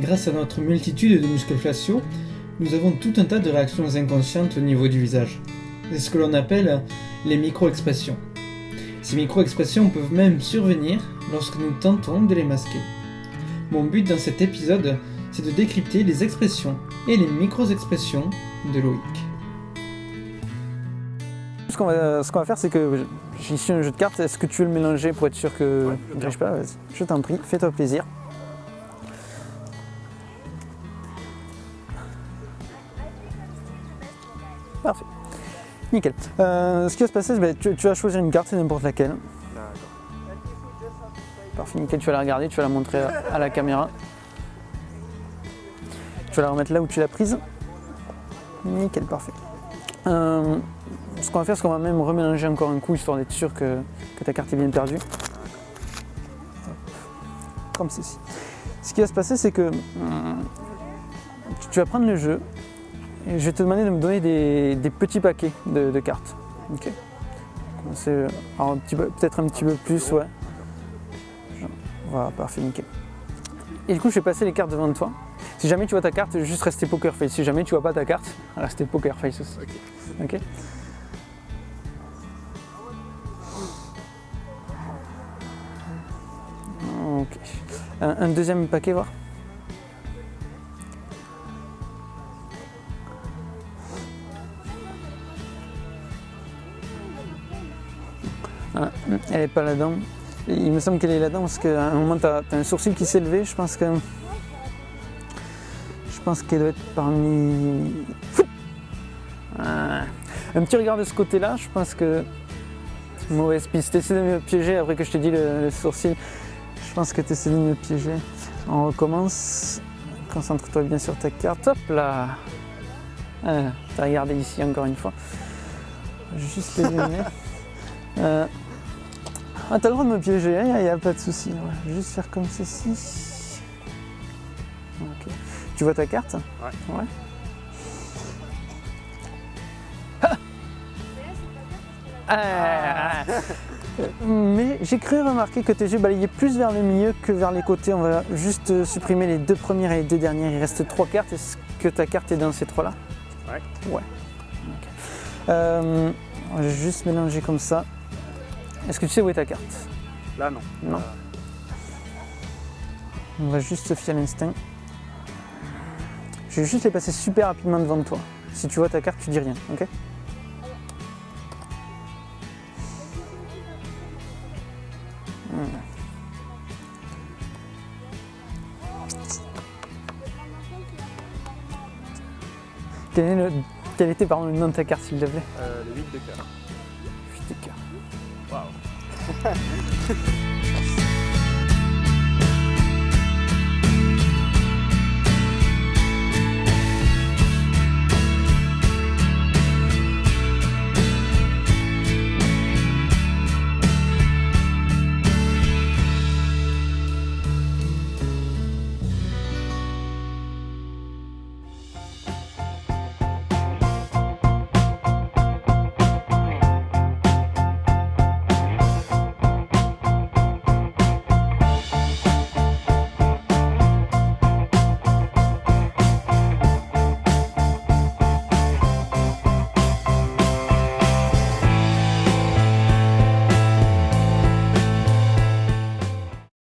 Grâce à notre multitude de muscles faciaux, nous avons tout un tas de réactions inconscientes au niveau du visage. C'est ce que l'on appelle les micro-expressions. Ces micro-expressions peuvent même survenir lorsque nous tentons de les masquer. Mon but dans cet épisode, c'est de décrypter les expressions et les micro-expressions de Loïc. Ce qu'on va, ce qu'on va faire, c'est que j'ai ici un jeu de cartes. Est-ce que tu veux le mélanger pour être sûr que je ne grèche pas? Vas-y. Je t'en prie, fais-toi plaisir. Parfait. Nickel. Euh, ce qui va se passer, que tu, tu vas choisir une carte, c'est n'importe laquelle. Parfait, nickel. Tu vas la regarder, tu vas la montrer à, la caméra. Tu vas la remettre là où tu l'as prise. Nickel, parfait. Euh, ce qu'on va faire, c'est qu'on va même remélanger encore un coup, histoire d'être sûr que, ta carte est bien perdue. Comme ceci. Ce qui va se passer, c'est que hum, tu- vas prendre le jeu je vais te demander de me donner des, des petits paquets de, de cartes. Ok Peut-être un petit peu plus, ouais. Voilà, parfait, nickel. Et du coup, je vais passer les cartes devant toi. Si jamais tu vois ta carte, juste rester poker face. Si jamais tu vois pas ta carte, rester poker face aussi. Ok Ok. Un, un deuxième paquet, voir Ah, Elle est pas là-dedans. Il me semble qu'elle est là-dedans parce qu'à un moment, tu as, un sourcil qui s'est levé. Je pense que. Je pense qu'elle doit être parmi. Ah. Un petit regard de ce côté-là, je pense que. Mauvaise piste. T'essaies de me piéger après que je t'ai dit le, le sourcil. Je pense que tu essaies de me piéger. On recommence. Concentre-toi bien sur ta carte. Hop là ah, T'as regardé ici encore une fois. Juste les lunettes. Euh, Ah, t'as le droit de me piéger, il n'y a, pas de souci. ouais. Juste faire comme ceci. Tu vois ta carte? Ouais. Ouais. Ah. Mais j'ai cru remarquer que tes yeux balayaient plus vers le milieu que vers les côtés. On va juste supprimer les deux premières et les deux dernières. Il reste trois cartes. Est-ce que ta carte est dans ces trois-là? Ouais. Ouais. Euh, on va juste mélanger comme ça. Est-ce que tu sais où est ta carte Là, non. Non. On va juste se fier à l'instinct. Je vais juste les passer super rapidement devant toi. Si tu vois ta carte, tu dis rien, ok Hmm. Quel, est le- quel était pardon, le nom de ta carte, s'il te plaît? Euh, le 8 de cœur. 哼 哼